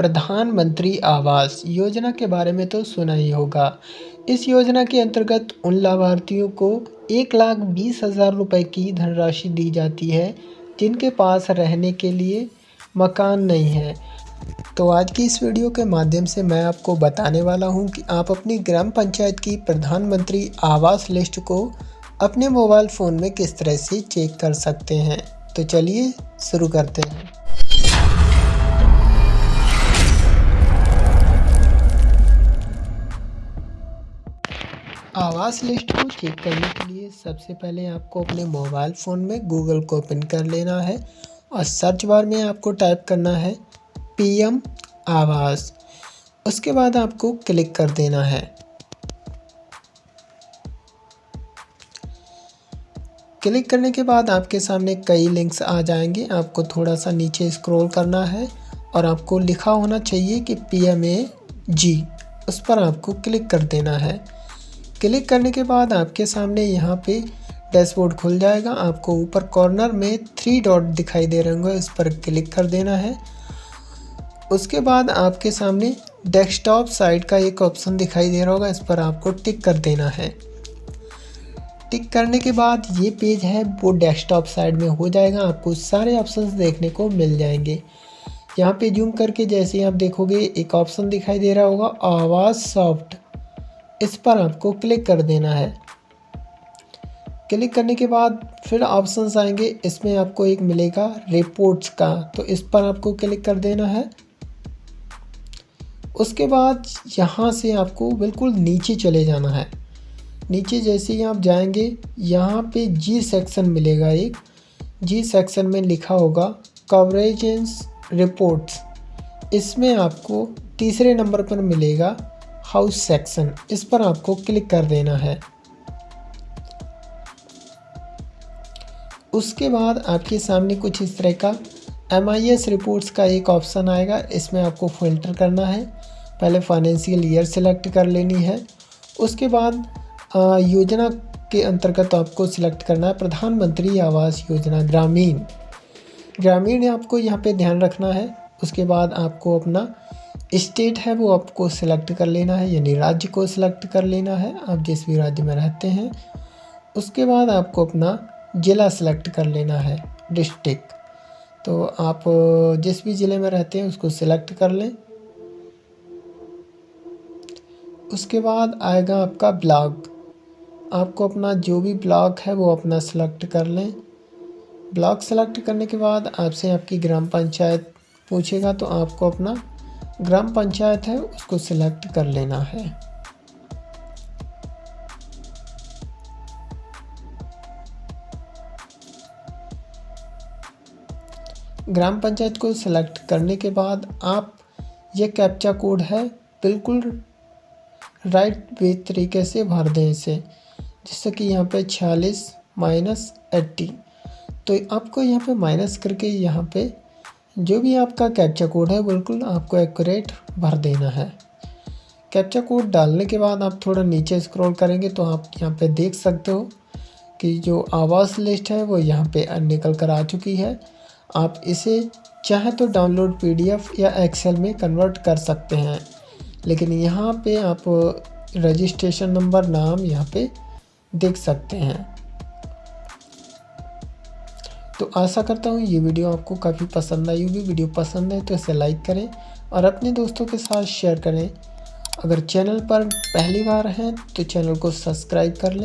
प्रधानमंत्री आवास योजना के बारे में तो सुना ही होगा। इस योजना के अंतर्गत उन लाभार्थियों को एक लाख बीस हज़ार रुपये की धनराशि दी जाती है, जिनके पास रहने के लिए मकान नहीं है। तो आज की इस वीडियो के माध्यम से मैं आपको बताने वाला हूँ कि आप अपनी ग्राम पंचायत की प्रधानमंत्री आवास लिस्ट को अपने मोबाइल फ़ोन में किस तरह से चेक कर सकते हैं। तो चलिए शुरू करते हैं। आवास लिस्ट को चेक करने के लिए सबसे पहले आपको अपने मोबाइल फ़ोन में गूगल को ओपन कर लेना है और सर्च बार में आपको टाइप करना है पीएम आवास। उसके बाद आपको क्लिक कर देना है। क्लिक करने के बाद आपके सामने कई लिंक्स आ जाएँगे। आपको थोड़ा सा नीचे स्क्रॉल करना है और आपको लिखा होना चाहिए कि पी एम ए जी उस पर आपको क्लिक कर देना है। क्लिक करने के बाद आपके सामने यहाँ पे डैशबोर्ड खुल जाएगा। आपको ऊपर कॉर्नर में थ्री डॉट दिखाई दे रहे होंगे इस पर क्लिक कर देना है। उसके बाद आपके सामने डेस्कटॉप साइड का एक ऑप्शन दिखाई दे रहा होगा, इस पर आपको टिक कर देना है। टिक करने के बाद ये पेज है, वो डेस्कटॉप साइड में हो जाएगा। आपको सारे ऑप्शंस देखने को मिल जाएँगे। यहाँ पे जूम करके जैसे आप देखोगे, एक ऑप्शन दिखाई दे रहा होगा, आवाज़ सॉफ्ट। इस पर आपको क्लिक कर देना है। क्लिक करने के बाद फिर ऑप्शंस आएँगे। इसमें आपको एक मिलेगा रिपोर्ट्स का तो इस पर आपको क्लिक कर देना है। उसके बाद यहाँ से आपको बिल्कुल नीचे चले जाना है। नीचे जैसे ही आप जाएँगे, यहाँ पे जी सेक्शन मिलेगा एक। जी सेक्शन में लिखा होगा कवरेज रिपोर्ट्स इसमें आपको तीसरे नंबर पर मिलेगा हाउस सेक्शन इस पर आपको क्लिक कर देना है। उसके बाद आपके सामने कुछ इस तरह का एम आई एस रिपोर्ट्स का एक ऑप्शन आएगा। इसमें आपको फ़िल्टर करना है। पहले फाइनेंशियल ईयर सेलेक्ट कर लेनी है। उसके बाद आ, योजना के अंतर्गत आपको सिलेक्ट करना है। प्रधानमंत्री आवास योजना ग्रामीण। ग्रामीण आपको यहाँ पे ध्यान रखना है। उसके बाद आपको अपना स्टेट है, वो आपको सिलेक्ट कर लेना है, यानी राज्य को सिलेक्ट कर लेना है। आप जिस भी राज्य में रहते हैं, उसके बाद आपको अपना ज़िला सेलेक्ट कर लेना है डिस्ट्रिक्ट तो आप जिस भी ज़िले में रहते हैं, उसको सिलेक्ट कर लें। उसके बाद आएगा आपका ब्लॉक आपको अपना जो भी ब्लॉक है, वो अपना सेलेक्ट कर लें। ब्लॉक सेलेक्ट करने के बाद आपसे आपकी ग्राम पंचायत पूछेगा तो आपको अपना ग्राम पंचायत है, उसको सिलेक्ट कर लेना है। ग्राम पंचायत को सिलेक्ट करने के बाद आप, ये कैप्चा कोड है, बिल्कुल राइट वे तरीके से भर दें इसे जैसे कि यहाँ पे छियालीस माइनस एट्टी तो आपको यहाँ पे माइनस करके यहाँ पे जो भी आपका कैप्चा कोड है, बिल्कुल आपको एक्यूरेट भर देना है। कैप्चा कोड डालने के बाद आप थोड़ा नीचे स्क्रॉल करेंगे तो आप यहाँ पे देख सकते हो कि जो आवास लिस्ट है, वो यहाँ पे निकल कर आ चुकी है। आप इसे चाहे तो डाउनलोड पीडीएफ या एक्सेल में कन्वर्ट कर सकते हैं। लेकिन यहाँ पे आप रजिस्ट्रेशन नंबर नाम यहाँ पे देख सकते हैं। तो आशा करता हूँ ये वीडियो आपको काफ़ी पसंद आई होगी। वीडियो पसंद है तो इसे लाइक करें और अपने दोस्तों के साथ शेयर करें। अगर चैनल पर पहली बार हैं तो चैनल को सब्सक्राइब कर लें।